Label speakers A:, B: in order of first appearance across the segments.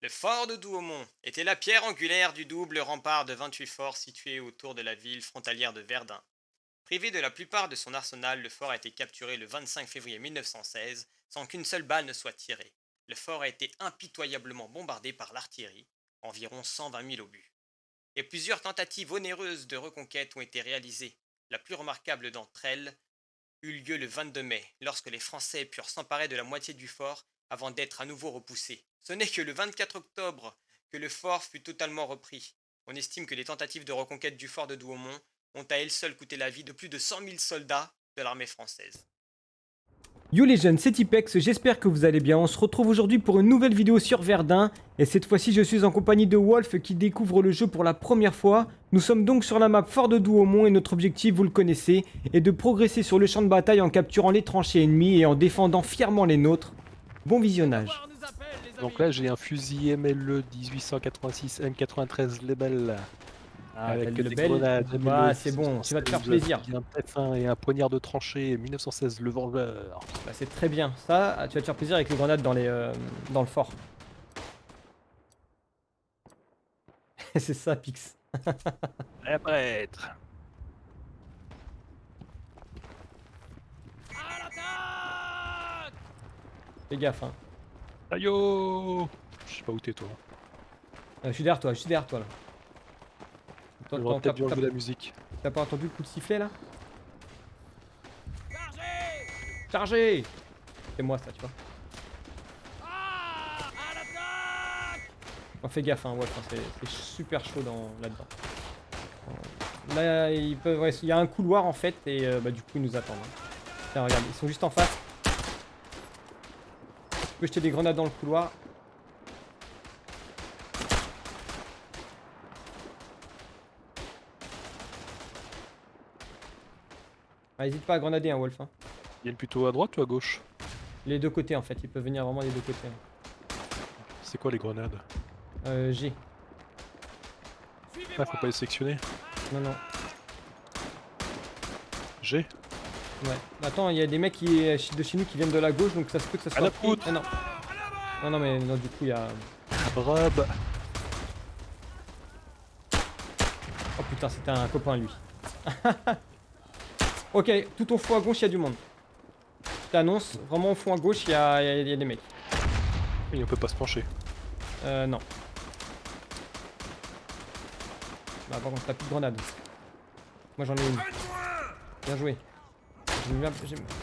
A: Le fort de Douaumont était la pierre angulaire du double rempart de 28 forts situés autour de la ville frontalière de Verdun. Privé de la plupart de son arsenal, le fort a été capturé le 25 février 1916 sans qu'une seule balle ne soit tirée. Le fort a été impitoyablement bombardé par l'artillerie, environ 120 000 obus. Et plusieurs tentatives onéreuses de reconquête ont été réalisées. La plus remarquable d'entre elles eut lieu le 22 mai, lorsque les Français purent s'emparer de la moitié du fort avant d'être à nouveau repoussés. Ce n'est que le 24 octobre que le fort fut totalement repris. On estime que les tentatives de reconquête du fort de Douaumont ont à elles seules coûté la vie de plus de 100 000 soldats de l'armée française.
B: Yo les jeunes, c'est Tipex, j'espère que vous allez bien. On se retrouve aujourd'hui pour une nouvelle vidéo sur Verdun. Et cette fois-ci, je suis en compagnie de Wolf qui découvre le jeu pour la première fois. Nous sommes donc sur la map Fort de Douaumont et notre objectif, vous le connaissez, est de progresser sur le champ de bataille en capturant les tranchées ennemies et en défendant fièrement les nôtres. Bon visionnage.
C: Donc là j'ai un fusil MLE 1886 M93 Lebel
B: Ah,
C: avec
B: le
C: des grenades
B: Ah, c'est bon, tu vas te faire
C: 1916,
B: plaisir.
C: Un F1 et un poignard de tranchée 1916 le vendeur.
B: Bah, c'est très bien. Ça, tu vas te faire plaisir avec les grenades dans, les, euh, dans le fort. c'est ça, Pix.
C: Prêtre.
B: Fais gaffe, hein.
C: Ayo Je sais pas où t'es toi.
B: Euh, je suis derrière toi, je suis derrière toi là.
C: Peut-être la musique.
B: T'as pas entendu le coup de sifflet là? Chargez C'est moi ça, tu vois. Oh, fais gaffe, hein, Wolf, hein, c'est c'est super chaud dans- là-dedans. Là, ils peuvent, ouais, il y a un couloir en fait, et euh, bah, du coup, ils nous attendent. hein. Tiens, regarde, ils sont juste en face. Peux jeter des grenades dans le couloir. Ah, hésite pas à grenader, hein, Wolf. hein.
C: Ils viennent plutôt à droite ou à gauche?
B: Les deux côtés en fait, ils peuvent venir vraiment des deux côtés. hein.
C: C'est quoi les grenades?
B: Euh, G.
C: Ah faut pas les sectionner.
B: Non, non.
C: G?
B: Ouais. Attends, il y a des mecs qui, de chez nous qui viennent de la gauche, donc ça se peut que ça soit.
C: la
B: pris.
C: poutre
B: Ah non. Non, non, mais non, du coup, il y a.
C: Brab
B: Oh putain, c'était un copain lui. ok, tout au fond à gauche, il y a du monde. Je t'annonce, vraiment au fond à gauche, il y a, il y a- il y a des mecs.
C: Oui on peut pas se pencher.
B: Euh, non. Bah, par contre, t'as plus de grenades. Moi, j'en ai une. Bien joué. J'aime bien,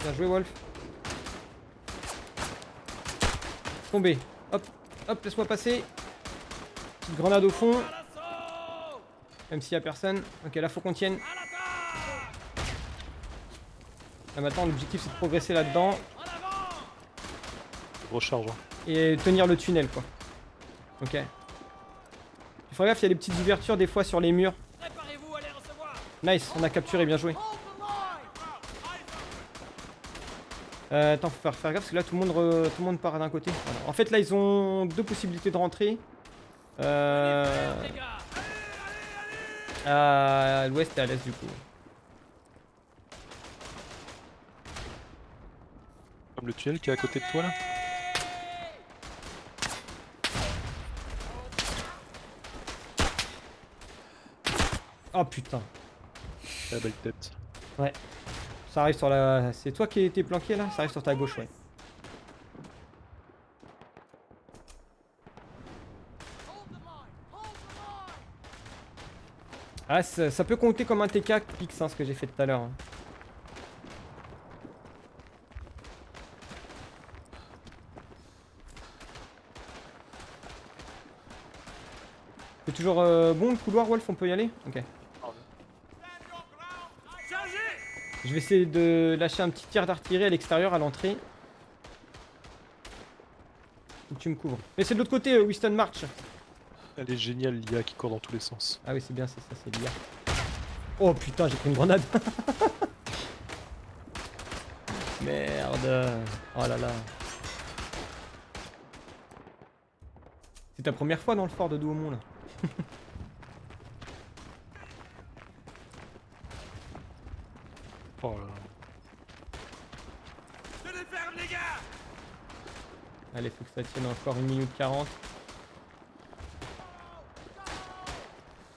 B: bien joué, Wolf. Tombé. Hop, hop, laisse-moi passer. Petite grenade au fond. Même s'il y a personne. Ok, là, faut qu'on tienne. Là, maintenant, l'objectif, c'est de progresser là-dedans
C: Recharge. hein.
B: et tenir le tunnel, quoi. Ok. Il faut gaffe, il y a des petites ouvertures des fois sur les murs. Nice, on a capturé, bien joué. Euh, attends, faut faire, faire gaffe parce que là tout le monde, re- tout le monde part d'un côté. Voilà. En fait, là ils ont deux possibilités de rentrer. Euh... À l'ouest et à l'est du coup.
C: Comme le tunnel qui est à côté de toi là
B: Oh putain,
C: La belle tête.
B: Ça arrive sur la. C'est toi qui étais planqué là? Ça arrive sur ta gauche, ouais. Ah, ça, peut compter comme un TK Pix, hein, ce que j'ai fait tout à l'heure. C'est toujours euh, bon le couloir, Wolf On peut y aller? Ok. Je vais essayer de lâcher un petit tir d'artillerie à l'extérieur, à l'entrée. Faut que tu me couvres. Mais c'est de l'autre côté, euh, Winston March.
C: Elle est géniale l'IA qui court dans tous les sens.
B: Ah oui, c'est bien, c'est ça, c'est l'IA. Oh putain, j'ai pris une grenade. Merde. Oh là là. C'est ta première fois dans le fort de Douaumont là. Allez, faut que ça tienne encore une minute 40.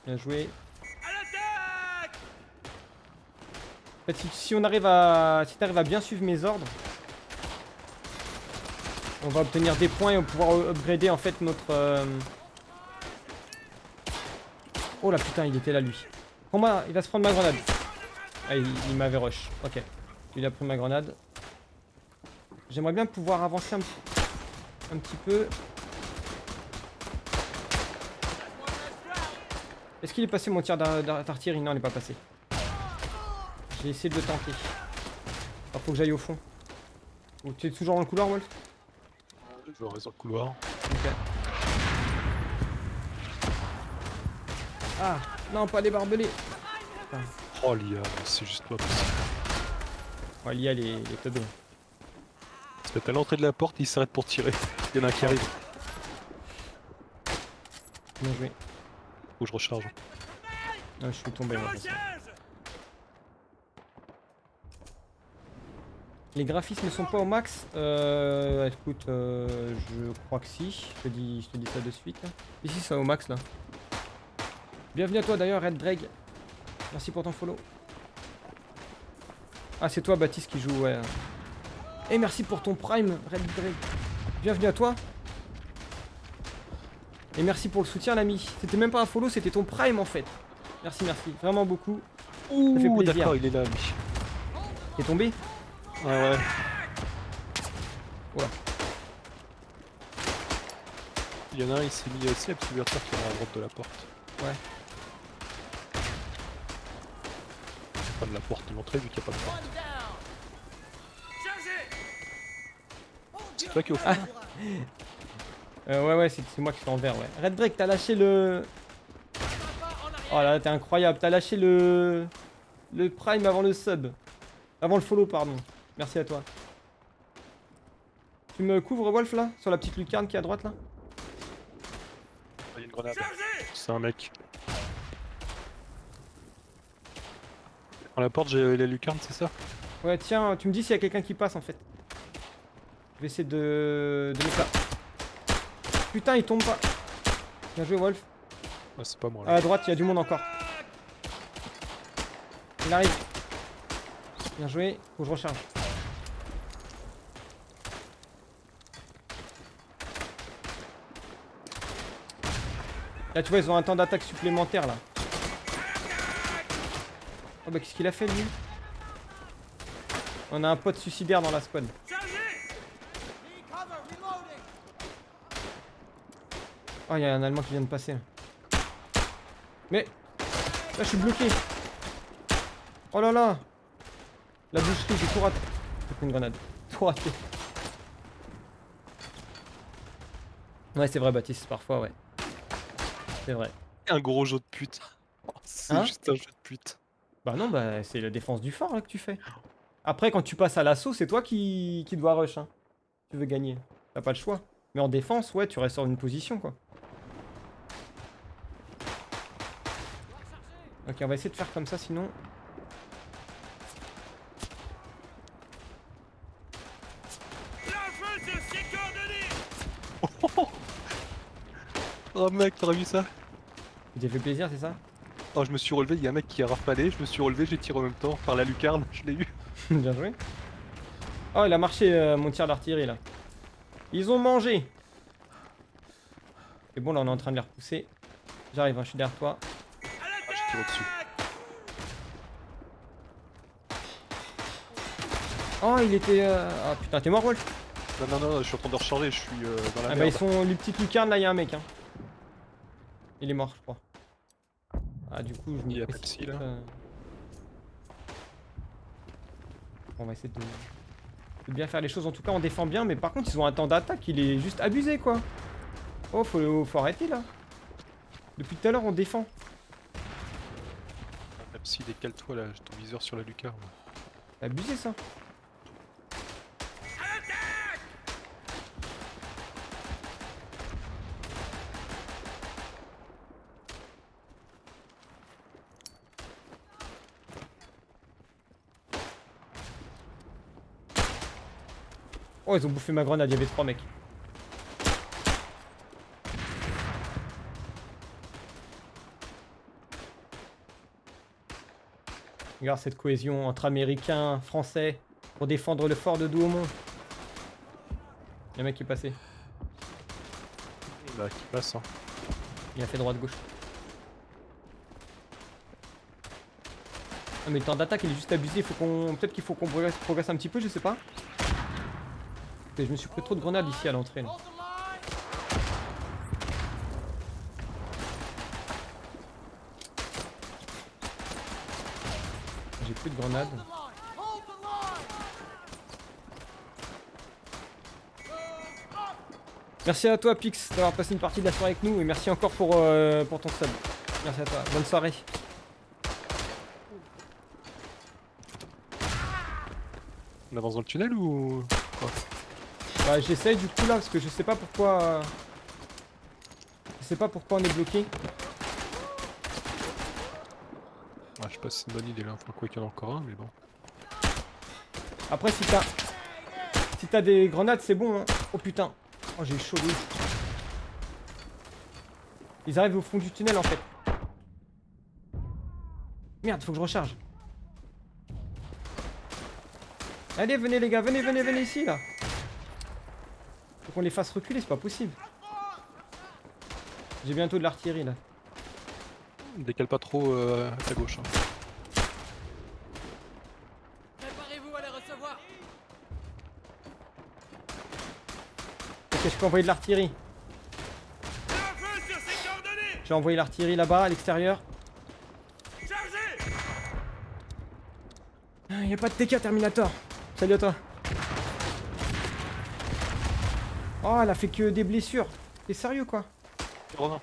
B: Bien joué. En fait, si, on arrive à, si arrives à bien suivre mes ordres, on va obtenir des points et on va pouvoir upgrader en fait notre. Euh, oh la putain, il était là lui. Combat, il va se prendre ma grenade. Ah, il, il m'avait rush. Ok. Il a pris ma grenade. J'aimerais bien pouvoir avancer un, petit- un petit peu. Est-ce qu'il est passé mon tir d'ar- d'ar- d'artillerie? Non, il n'est pas passé. J'ai essayé de le tenter. Alors faut que j'aille au fond. Oh, tu es toujours dans le couloir, Wolf?
C: Je reste dans le couloir.
B: Ok. Ah, non, pas les barbelés.
C: Oh l'IA, c'est juste pas possible.
B: Ouais, l'IA, les, les teubés.
C: Parce que à l'entrée de la porte, il s'arrête pour tirer. Il y en a un qui arrive.
B: Bien joué.
C: Faut que je recharge.
B: Ah, je suis tombé, façon. Les graphismes sont pas au max Euh. Écoute, euh, je crois que si. Je te dis, je te dis ça de suite. là. Ici, c'est au max là. Bienvenue à toi d'ailleurs, Red Drag. Merci pour ton follow. Ah, c'est toi, Baptiste, qui joue, ouais. Et merci pour ton prime, Red Drag. Bienvenue à toi. Et merci pour le soutien, l'ami. C'était même pas un follow, c'était ton prime en fait. Merci, merci. Vraiment beaucoup.
C: Ouh,
B: fait plaisir.
C: d'accord, il est là, lui.
B: T'es tombé
C: Ouais, ouais.
B: Oula.
C: Il y en a un, il s'est mis à essayer, petit qui est à droite de la porte.
B: Ouais.
C: Pas de la porte de l'entrée, vu qu'il n'y a pas de porte. C'est toi qui est au fond
B: Euh, ouais, ouais, c'est c'est moi qui suis en vert, ouais. Red Drake, t'as lâché le. Oh là là, t'es incroyable. T'as lâché le. Le prime avant le sub. Avant le follow, pardon. Merci à toi. Tu me couvres, Wolf, là? Sur la petite lucarne qui est à droite, là?
C: Il y a une grenade. C'est un mec. Dans la porte, j'ai la lucarne, c'est ça
B: Ouais, tiens, tu me dis s'il y a quelqu'un qui passe, en fait. Je vais essayer de. de mettre là. Putain, il tombe pas. Bien joué, Wolf.
C: Ah, c'est pas moi
B: À
C: là.
B: la droite, il y a du monde encore. Il arrive. Bien joué. Faut que je recharge. Là, tu vois, ils ont un temps d'attaque supplémentaire là. Oh bah, qu'est-ce qu'il a fait lui? On a un pote suicidaire dans la squad. Oh, il y a un Allemand qui vient de passer. Mais Là, je suis bloqué. Oh là là La boucherie, j'ai tout raté. J'ai pris une grenade. Tout raté. Ouais, c'est vrai, Baptiste, parfois, ouais. C'est vrai.
C: Un gros jeu de pute. Oh, C'est
B: Hein?
C: juste un jeu de pute.
B: Bah non, bah c'est la défense du fort là que tu fais. Après, quand tu passes à l'assaut, c'est toi qui, qui dois rush. Hein. Tu veux gagner. T'as pas le choix. Mais en défense, ouais, tu restes sur une position quoi. Ok, on va essayer de faire comme ça sinon.
C: Oh mec, t'aurais vu ça?
B: Tu t'es fait plaisir, c'est ça?
C: Oh, je me suis relevé, il y a un mec qui a rafalé, je me suis relevé, j'ai tiré en même temps par la lucarne, je l'ai eu.
B: Bien joué. Oh, il a marché euh, mon tir d'artillerie là. Ils ont mangé. C'est bon, là on est en train de les repousser. J'arrive, hein, je suis derrière toi.
C: Ah, j'ai tiré dessus.
B: Oh, il était. euh, Ah putain, t'es mort, Wolf
C: Non, non, non, je suis en train de recharger, je suis euh, dans la
B: Ah bah
C: merde.
B: ils sont les petites lucarnes là, il y a un mec hein. Il est mort je crois. Ah du coup je me
C: Il y a là.
B: euh. On va essayer de... de bien faire les choses en tout cas on défend bien mais par contre ils ont un temps d'attaque il est juste abusé quoi. Oh faut, faut arrêter là. Depuis tout à l'heure on défend.
C: Même si décale-toi là, j'ai ton viseur sur la lucarne.
B: C'est abusé ça. Oh ils ont bouffé ma grenade, il y avait trois mecs. Regarde cette cohésion entre Américains, Français, pour défendre le fort de Douaumont. Il y a un mec qui est passé.
C: Là, qui passe. Hein.
B: Il a fait droite-gauche. Ah mais le temps d'attaque il est juste abusé, faut qu'on. Peut-être qu'il faut qu'on progresse, progresse un petit peu, je sais pas. Je me suis pris trop de grenades ici à l'entrée. J'ai plus de grenades. Merci à toi Pix d'avoir passé une partie de la soirée avec nous et merci encore pour, euh, pour ton sub. Merci à toi. Bonne soirée.
C: On avance dans le tunnel ou.
B: Bah j'essaye du coup là parce que je sais pas pourquoi... Je sais pas pourquoi on est bloqué.
C: Ah, je sais pas si c'est une bonne idée là. Enfin, quoi qu'il y en a encore un, mais bon.
B: Après si t'as... Si t'as des grenades c'est bon hein. Oh putain. Oh j'ai chaud de. Ils arrivent au fond du tunnel en fait. Merde, faut que je recharge. Allez, venez les gars, venez, venez, venez ici là. Faut qu'on les fasse reculer, c'est pas possible. J'ai bientôt de l'artillerie là.
C: Décale pas trop euh, à ta gauche. hein.
D: Préparez-vous à les recevoir
B: Ok, je peux envoyer de l'artillerie. J'ai envoyé l'artillerie là-bas, à l'extérieur. Il n'y a pas de TK Terminator. Salut à toi. Oh, elle a fait que des blessures. T'es sérieux quoi?
C: Romain.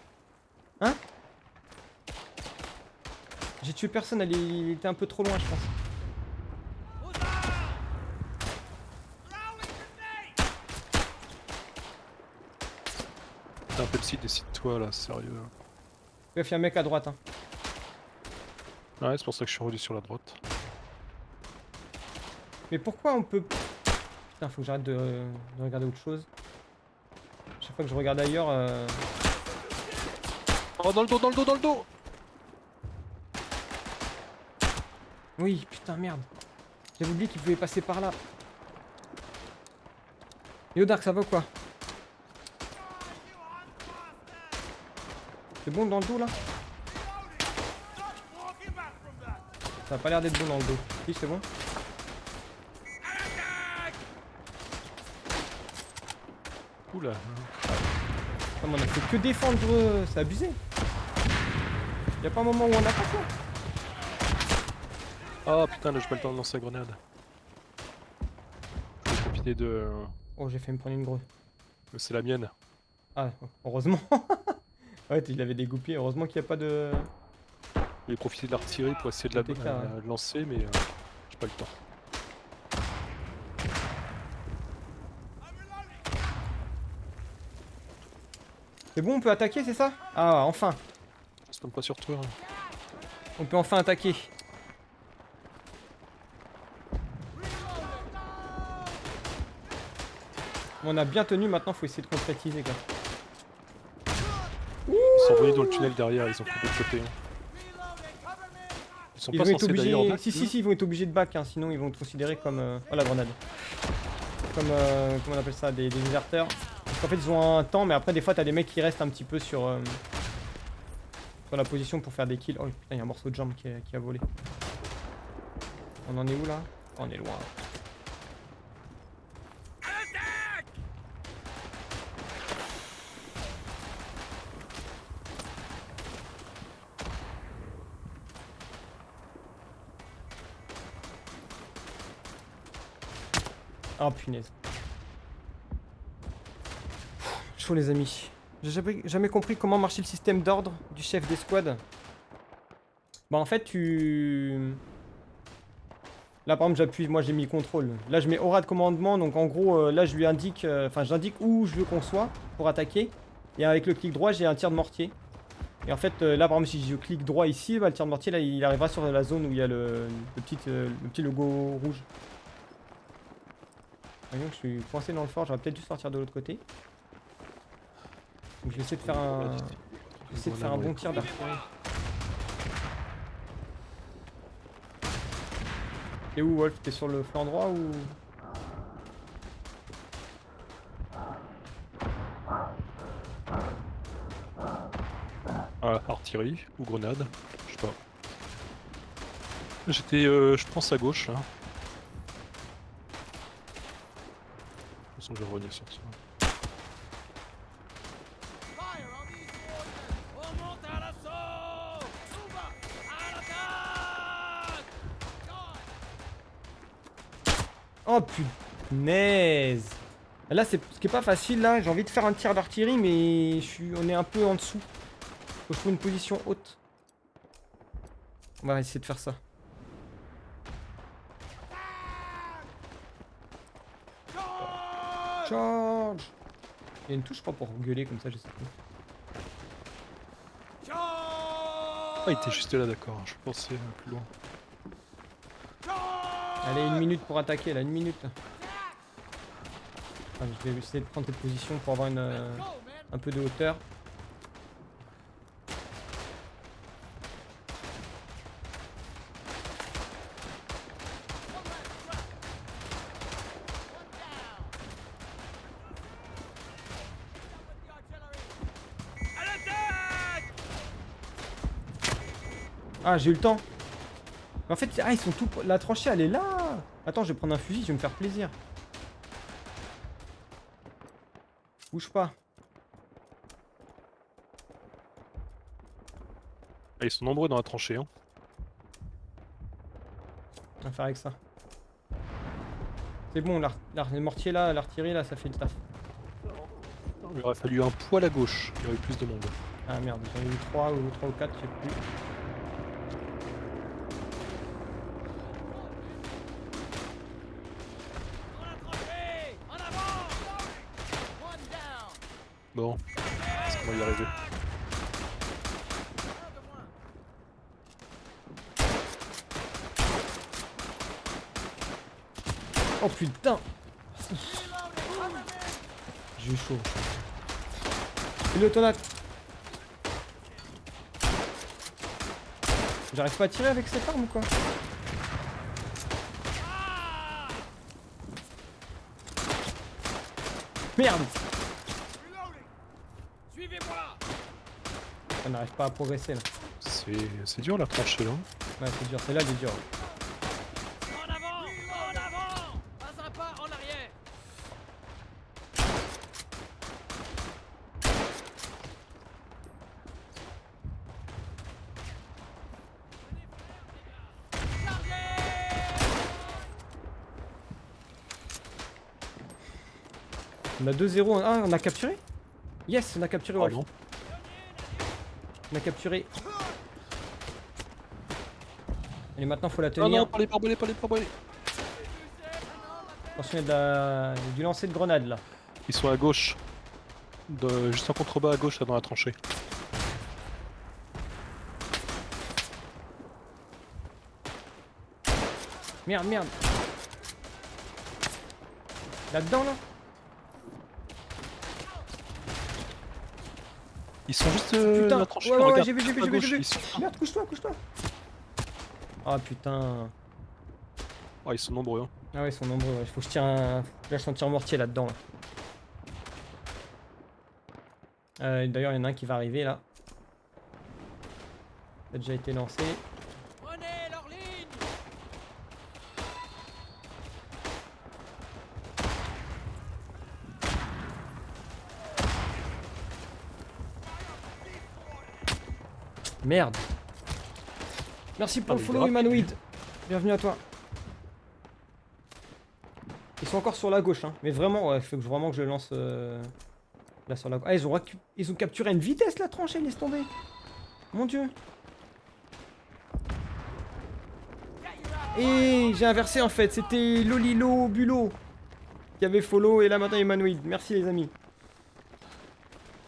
B: J'ai tué personne, elle est- était un peu trop loin je pense.
C: Un Pepsi, décide-toi là, sérieux.
B: Bref, il y a un mec à droite. Hein.
C: Ouais, c'est pour ça que je suis revenu sur la droite.
B: Mais pourquoi on peut... Putain, faut que j'arrête de, de regarder autre chose. Chaque fois que je regarde ailleurs... euh,
C: Oh, dans le dos, dans le dos, dans le dos
B: Oui, putain, merde. J'avais oublié qu'il pouvait passer par là. Yo Dark, ça va ou quoi? C'est bon dans le dos là? Ça a pas l'air d'être bon dans le dos. Oui, c'est bon. On a fait que défendre, euh, c'est abusé. Y a pas un moment où on attaque là
C: Ah putain, là j'ai pas le temps de lancer la grenade. Je vais profiter de.
B: Oh, j'ai fait me prendre une grosse.
C: C'est la mienne.
B: Ah, heureusement. ouais, il avait dégoupillé. Heureusement qu'il n'y a pas de.
C: Je vais profiter de l'artillerie pour essayer de
B: ouais.
C: la lancer, mais euh, j'ai pas le temps.
B: C'est bon, on peut attaquer, c'est ça? Ah, enfin.
C: Je tombe pas sur toi. hein.
B: On peut enfin attaquer. On a bien tenu, maintenant faut essayer de concrétiser quoi.
C: Ils sont envoyés dans le tunnel derrière, ils ont fait de l'autre côté. hein. Ils sont
B: Ils
C: pas
B: vont être
C: censés
B: obligés.
C: back,
B: Si, si, si, ils vont être obligés de back, hein, sinon ils vont être considérés comme. euh, Oh la grenade. Comme. euh, Comment on appelle ça? Des, des déserteurs. Qu'en fait, ils ont un temps, mais après, des fois, t'as des mecs qui restent un petit peu sur. euh, Sur la position pour faire des kills. Oh putain, il y a un morceau de jambe qui a, volé. On en est où là? On est loin. Oh punaise. Les amis. J'ai jamais, compris comment marchait le système d'ordre du chef d'escouade. Bah en fait tu... Là par exemple j'appuie, moi j'ai mis contrôle. Là je mets aura de commandement, donc en gros euh, là je lui indique, euh, enfin j'indique où je veux qu'on soit pour attaquer. Et avec le clic droit j'ai un tir de mortier. Et en fait euh, là par exemple si je clique droit ici, bah, le tir de mortier là il arrivera sur la zone où il y a le, petit, le petit logo rouge. Voyons que je suis coincé dans le fort, j'aurais peut-être dû sortir de l'autre côté. Donc je vais essayer de faire un, je vais essayer de faire un bon tir d'artillerie. T'es où Wolf T'es sur le flanc droit ou?
C: Ah, artillerie ou grenade, je sais pas. J'étais, euh, je pense, à gauche là. De toute façon, je vais revenir sur ça.
B: Oh punaise Là, c'est ce qui est pas facile là. J'ai envie de faire un tir d'artillerie, mais on est un peu en dessous. Faut une position haute. On va essayer de faire ça. Charge Il y a une touche, je crois, pour gueuler comme ça, je sais plus.
C: Ah, il était juste là, d'accord. Je pensais euh, plus loin.
B: Allez, une minute pour attaquer, là, une minute. Ah, je vais essayer de prendre cette position pour avoir une, euh, un peu de hauteur. Ah, j'ai eu le temps. Mais En fait, ah, ils sont tout. La tranchée, elle est là. Attends, je vais prendre un fusil, je vais me faire plaisir. Bouge pas.
C: Ah, ils sont nombreux dans la tranchée. Hein.
B: On va faire avec ça. C'est bon, les mortiers là, l'artillerie là, ça fait le taf.
C: Il aurait fallu un poil à gauche. Il y aurait eu plus de monde.
B: Ah merde, j'en ai eu 3 ou 3 ou 4, je sais plus.
D: Dans la tranchée En avant One down
C: Bon, qu'on va y arriver
B: Oh putain. J'ai eu chaud. Et l'automate J'arrive pas à tirer avec cette arme ou quoi Merde
D: Suivez-moi
B: Ça n'arrive pas à progresser là.
C: C'est c'est dur la tranchée là.
B: Ouais, c'est dur, celle-là elle est dure.
D: En avant En avant Pas un pas en arrière
B: On a 2-0. Ah, on a capturé? Yes, on a capturé. On a capturé. Allez, maintenant faut la
C: Non,
B: tenir.
C: non, pas les barbelés, pas les barbelés.
B: Attention, il y a de la- il y a du lancer de grenade là.
C: Ils sont à gauche. De... Juste en contrebas à gauche là dans la tranchée.
B: Merde, merde. Là-dedans là
C: Ils sont juste euh,
B: Putain,
C: la tranchée.
B: ouais, ouais, j'ai vu, j'ai vu,
C: à
B: j'ai vu,
C: gauche,
B: j'ai vu.
C: Ils sont...
B: Merde, couche-toi, couche-toi. Ah putain.
C: Ah, ils sont nombreux. Hein.
B: Ah ouais, ils sont nombreux. Il faut que je tire un. Je lâche un tir mortier là-dedans. Là. Euh, D'ailleurs, il y en a un qui va arriver là. Ça a déjà été lancé. Merde. Merci pour
C: Ah,
B: le follow. Humanoid. Bienvenue à toi. Ils sont encore sur la gauche, hein. Mais vraiment, ouais, faut vraiment que je le lance euh, là sur la gauche. Ah, ils ont, ils ont capturé une vitesse la tranchée, laisse tomber. Mon dieu. Et j'ai inversé en fait, c'était Lolilo Bulo qui avait follow et là maintenant Humanoid. Merci les amis.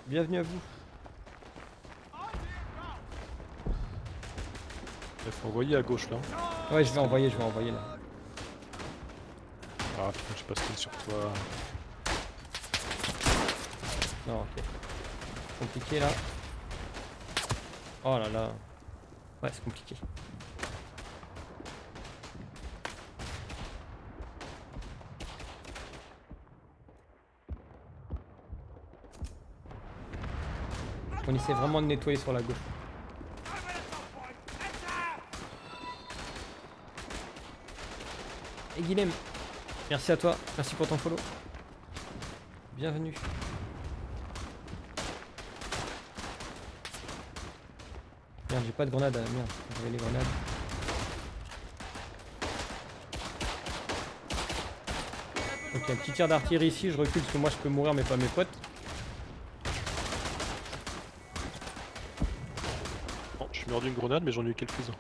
B: Bienvenue à vous.
C: Faut envoyer à gauche là.
B: Ouais, je vais envoyer, je vais envoyer là.
C: Ah putain, j'ai pas skill sur toi.
B: Non, ok. Compliqué là. Oh là là. Ouais, c'est compliqué. On essaie vraiment de nettoyer sur la gauche. Et Guilhem, merci à toi, merci pour ton follow. Bienvenue. Merde, j'ai pas de grenade, ah, merde, j'avais les grenades. Ok, un petit tir d'artillerie ici, je recule parce que moi je peux mourir mais pas mes potes.
C: Je suis mort d'une grenade, mais j'en ai eu quelques-uns.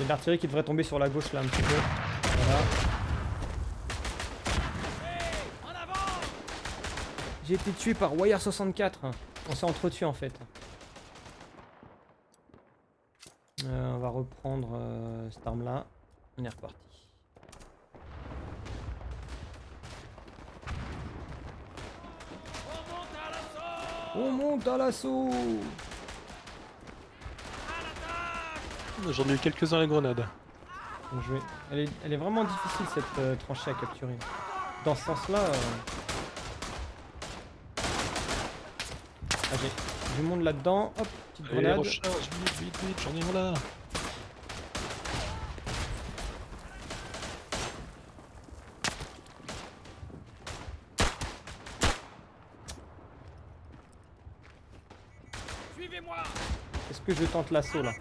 B: Il y a de l'artillerie qui devrait tomber sur la gauche là un petit peu. Voilà. J'ai été tué par Wire 64. On s'est entretués en fait. Euh, on va reprendre euh, cette arme là. On est reparti.
D: On monte à l'assaut
B: On monte à l'assaut
D: À l'attaque
C: J'en ai eu quelques-uns les grenades.
B: Bien joué. Elle est, elle est vraiment difficile cette euh, tranchée à capturer. Dans ce sens là. euh, Ah, j'ai du monde là-dedans. Hop, petite
C: Allez,
B: grenade.
C: recharge, vite, vite, vite, j'en ai un là.
D: Suivez-moi
B: Est-ce que je tente l'assaut là?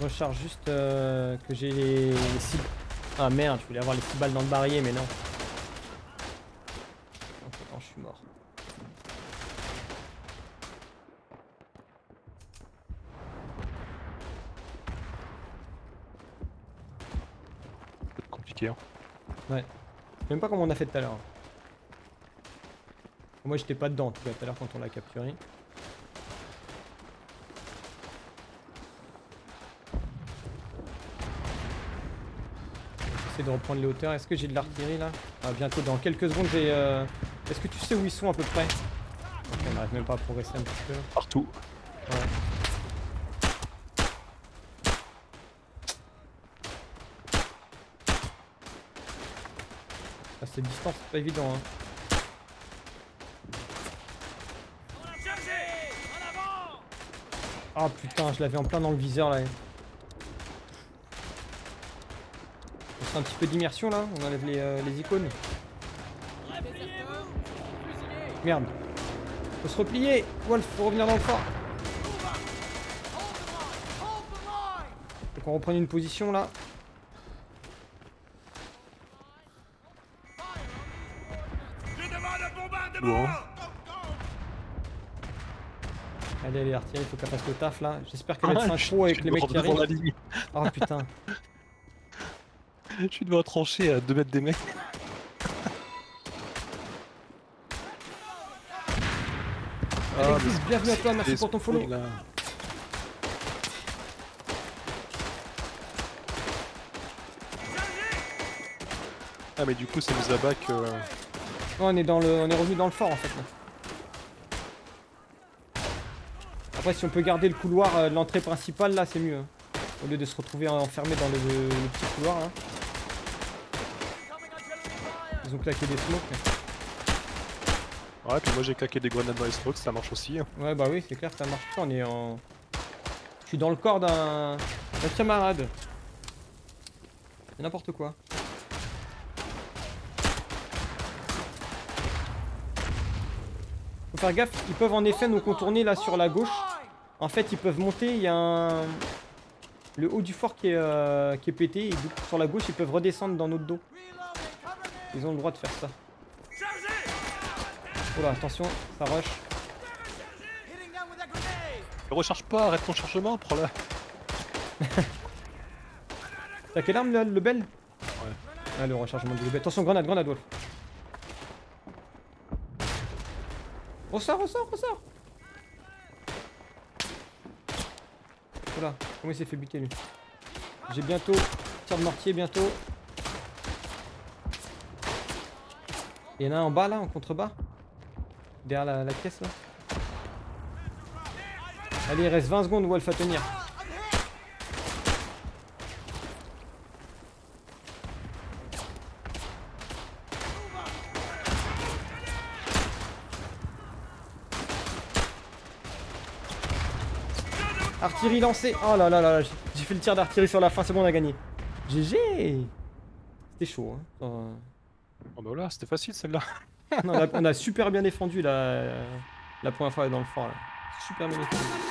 B: Je recharge juste euh, que j'ai les, les six... Ah merde, je voulais avoir les 6 balles dans le barillet, mais non. Non, je suis mort.
C: C'est compliqué. Hein.
B: Je sais même pas comment on a fait tout à l'heure. Moi j'étais pas dedans en tout cas tout à l'heure quand on l'a capturé. De reprendre les hauteurs. Est-ce que j'ai de l'artillerie là? Ah bientôt dans quelques secondes j'ai... euh, Est-ce que tu sais où ils sont à peu près? Ok on n'arrive même pas à progresser un petit peu.
C: Partout.
B: Ouais. Ah, cette distance, c'est pas évident. Hein. Ah putain, je l'avais en plein dans le viseur là. On fait un petit peu d'immersion là, on enlève les, euh, les icônes. Merde. Faut se replier Wolf, faut revenir dans le fort. Faut qu'on reprenne une position là.
C: Bon.
B: Allez, allez, l'artillerie, faut qu'elle fasse le taf là. J'espère qu'elle va être synchro avec les mecs qui arrivent. Oh putain.
C: Je suis devant un tranché à 2 mètres des mecs.
B: Alexis,
C: le-
B: bienvenue à toi, merci pour ton follow.
C: là. Ah mais du coup ça nous abat que...
B: On est dans le, on est revenu dans le fort en fait. Là. Après, si on peut garder le couloir euh, de l'entrée principale, là, c'est mieux. hein. Au lieu de se retrouver enfermé dans le, le petit couloir. Là. Ils ont claqué des smokes.
C: Ouais puis moi j'ai claqué des grenades dans les strokes, ça marche aussi. hein.
B: Ouais, bah oui, c'est clair, ça marche pas. On est en. Je suis dans le corps d'un d'un camarade. C'est n'importe quoi. Faut faire gaffe, ils peuvent en effet nous contourner là sur la gauche. En fait, ils peuvent monter, il y a un... Le haut du fort qui est, euh, qui est pété, et sur la gauche, ils peuvent redescendre dans notre dos. Ils ont le droit de faire ça. Oh là, attention, ça rush.
C: Recharge pas, arrête ton chargement, prends-la.
B: T'as quelle arme le bel?
C: Ouais.
B: Ah, le rechargement de lebel. Attention, grenade, grenade, Wolf. Ressort, ressort, ressort Voilà, comment il s'est fait buter lui? J'ai bientôt tir de mortier, bientôt. Il y en a un en bas là, en contrebas Derrière la, la pièce là Allez, il reste 20 secondes Wolf à tenir. Artillerie lancée. Oh là là là là, j'ai fait le tir d'artillerie sur la fin, c'est bon, on a gagné. GG C'était chaud, hein.
C: Oh bah voilà, c'était facile celle-là.
B: on, a, super bien défendu la, la première fois dans le fort, là. Super bien défendu.